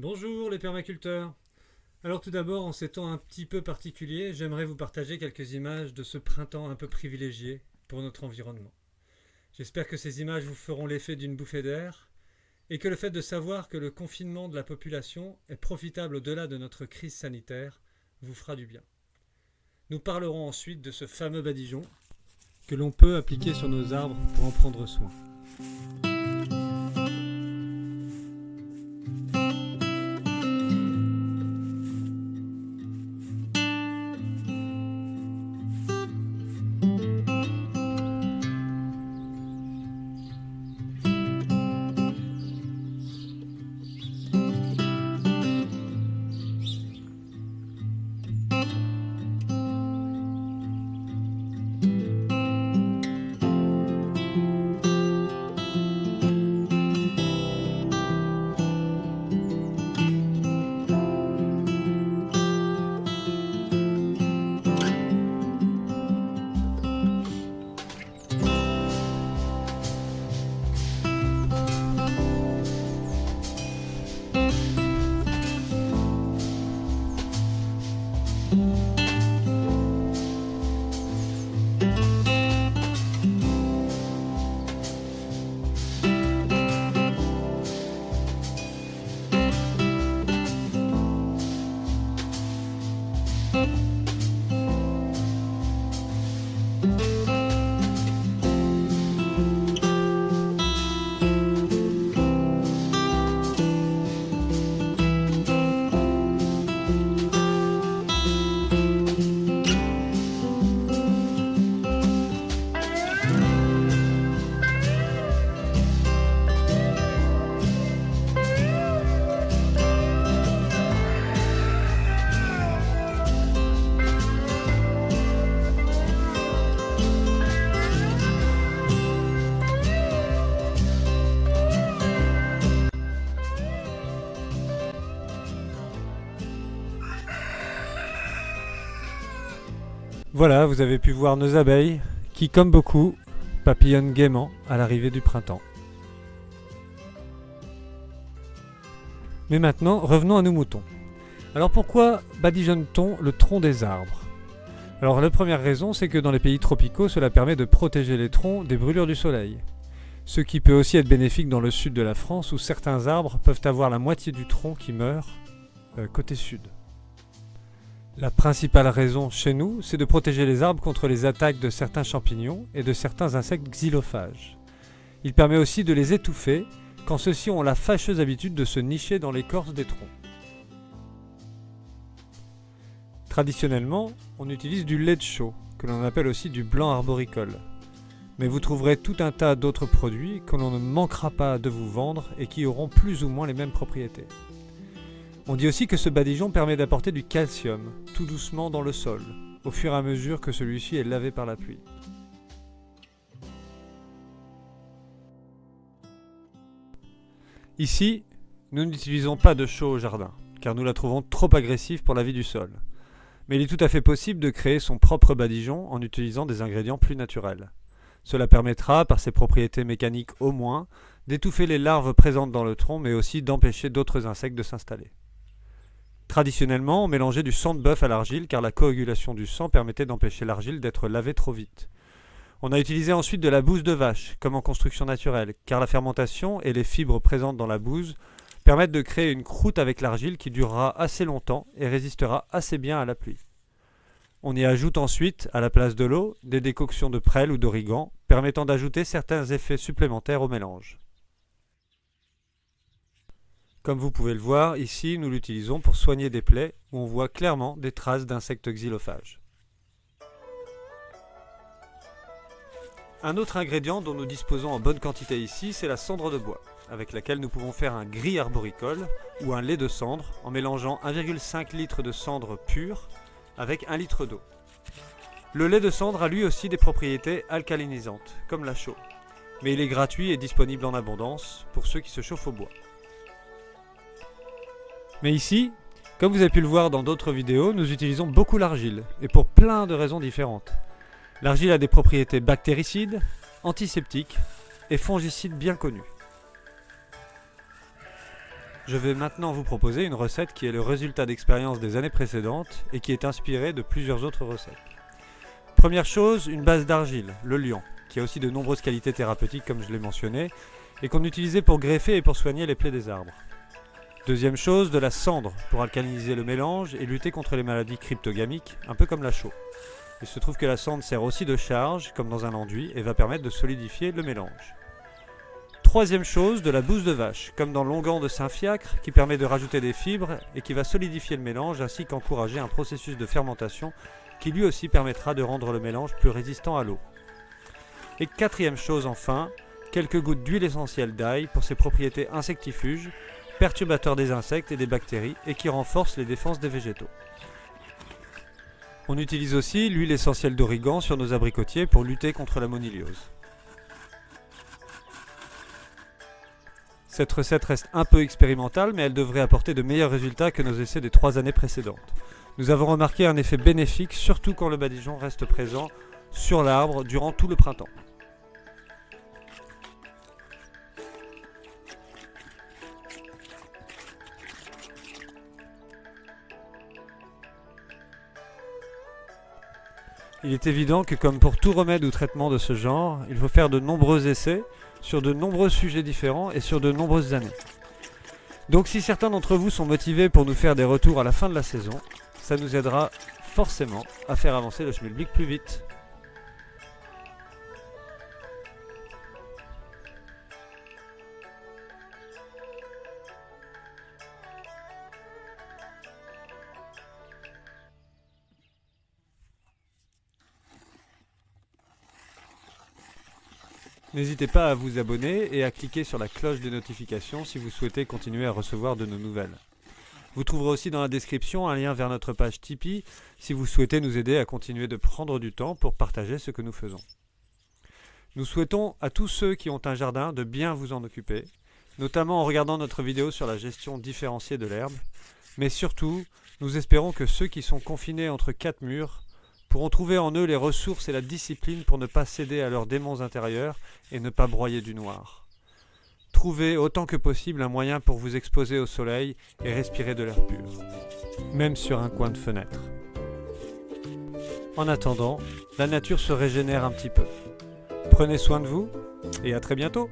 Bonjour les permaculteurs Alors tout d'abord, en ces temps un petit peu particuliers, j'aimerais vous partager quelques images de ce printemps un peu privilégié pour notre environnement. J'espère que ces images vous feront l'effet d'une bouffée d'air et que le fait de savoir que le confinement de la population est profitable au-delà de notre crise sanitaire vous fera du bien. Nous parlerons ensuite de ce fameux badigeon que l'on peut appliquer sur nos arbres pour en prendre soin. Voilà, vous avez pu voir nos abeilles qui, comme beaucoup, papillonnent gaiement à l'arrivée du printemps. Mais maintenant, revenons à nos moutons. Alors pourquoi badigeonne-t-on le tronc des arbres? Alors la première raison, c'est que dans les pays tropicaux, cela permet de protéger les troncs des brûlures du soleil. Ce qui peut aussi être bénéfique dans le sud de la France, où certains arbres peuvent avoir la moitié du tronc qui meurt euh, côté sud. La principale raison chez nous, c'est de protéger les arbres contre les attaques de certains champignons et de certains insectes xylophages. Il permet aussi de les étouffer quand ceux-ci ont la fâcheuse habitude de se nicher dans l'écorce des troncs. Traditionnellement, on utilise du lait de chaux, que l'on appelle aussi du blanc arboricole. Mais vous trouverez tout un tas d'autres produits que l'on ne manquera pas de vous vendre et qui auront plus ou moins les mêmes propriétés. On dit aussi que ce badigeon permet d'apporter du calcium, tout doucement dans le sol, au fur et à mesure que celui-ci est lavé par la pluie. Ici, nous n'utilisons pas de chaux au jardin, car nous la trouvons trop agressive pour la vie du sol. Mais il est tout à fait possible de créer son propre badigeon en utilisant des ingrédients plus naturels. Cela permettra, par ses propriétés mécaniques au moins, d'étouffer les larves présentes dans le tronc, mais aussi d'empêcher d'autres insectes de s'installer. Traditionnellement, on mélangeait du sang de bœuf à l'argile car la coagulation du sang permettait d'empêcher l'argile d'être lavée trop vite. On a utilisé ensuite de la bouse de vache, comme en construction naturelle, car la fermentation et les fibres présentes dans la bouse permettent de créer une croûte avec l'argile qui durera assez longtemps et résistera assez bien à la pluie. On y ajoute ensuite, à la place de l'eau, des décoctions de prêle ou d'origan, permettant d'ajouter certains effets supplémentaires au mélange. Comme vous pouvez le voir, ici nous l'utilisons pour soigner des plaies où on voit clairement des traces d'insectes xylophages. Un autre ingrédient dont nous disposons en bonne quantité ici, c'est la cendre de bois, avec laquelle nous pouvons faire un gris arboricole ou un lait de cendre en mélangeant 1,5 litre de cendre pure avec 1 litre d'eau. Le lait de cendre a lui aussi des propriétés alcalinisantes, comme la chaux, mais il est gratuit et disponible en abondance pour ceux qui se chauffent au bois. Mais ici, comme vous avez pu le voir dans d'autres vidéos, nous utilisons beaucoup l'argile, et pour plein de raisons différentes. L'argile a des propriétés bactéricides, antiseptiques et fongicides bien connues. Je vais maintenant vous proposer une recette qui est le résultat d'expériences des années précédentes et qui est inspirée de plusieurs autres recettes. Première chose, une base d'argile, le lion, qui a aussi de nombreuses qualités thérapeutiques comme je l'ai mentionné, et qu'on utilisait pour greffer et pour soigner les plaies des arbres. Deuxième chose, de la cendre pour alcaliniser le mélange et lutter contre les maladies cryptogamiques, un peu comme la chaux. Il se trouve que la cendre sert aussi de charge, comme dans un enduit, et va permettre de solidifier le mélange. Troisième chose, de la bouse de vache, comme dans l'onguent de Saint-Fiacre, qui permet de rajouter des fibres et qui va solidifier le mélange ainsi qu'encourager un processus de fermentation qui lui aussi permettra de rendre le mélange plus résistant à l'eau. Et quatrième chose enfin, quelques gouttes d'huile essentielle d'ail pour ses propriétés insectifuges, perturbateurs des insectes et des bactéries et qui renforcent les défenses des végétaux. On utilise aussi l'huile essentielle d'origan sur nos abricotiers pour lutter contre la moniliose. Cette recette reste un peu expérimentale, mais elle devrait apporter de meilleurs résultats que nos essais des trois années précédentes. Nous avons remarqué un effet bénéfique, surtout quand le badigeon reste présent sur l'arbre durant tout le printemps. Il est évident que comme pour tout remède ou traitement de ce genre, il faut faire de nombreux essais sur de nombreux sujets différents et sur de nombreuses années. Donc si certains d'entre vous sont motivés pour nous faire des retours à la fin de la saison, ça nous aidera forcément à faire avancer le schmilblick plus vite. N'hésitez pas à vous abonner et à cliquer sur la cloche de notification si vous souhaitez continuer à recevoir de nos nouvelles. Vous trouverez aussi dans la description un lien vers notre page Tipeee si vous souhaitez nous aider à continuer de prendre du temps pour partager ce que nous faisons. Nous souhaitons à tous ceux qui ont un jardin de bien vous en occuper, notamment en regardant notre vidéo sur la gestion différenciée de l'herbe, mais surtout, nous espérons que ceux qui sont confinés entre quatre murs pourront trouver en eux les ressources et la discipline pour ne pas céder à leurs démons intérieurs et ne pas broyer du noir. Trouvez autant que possible un moyen pour vous exposer au soleil et respirer de l'air pur, même sur un coin de fenêtre. En attendant, la nature se régénère un petit peu. Prenez soin de vous et à très bientôt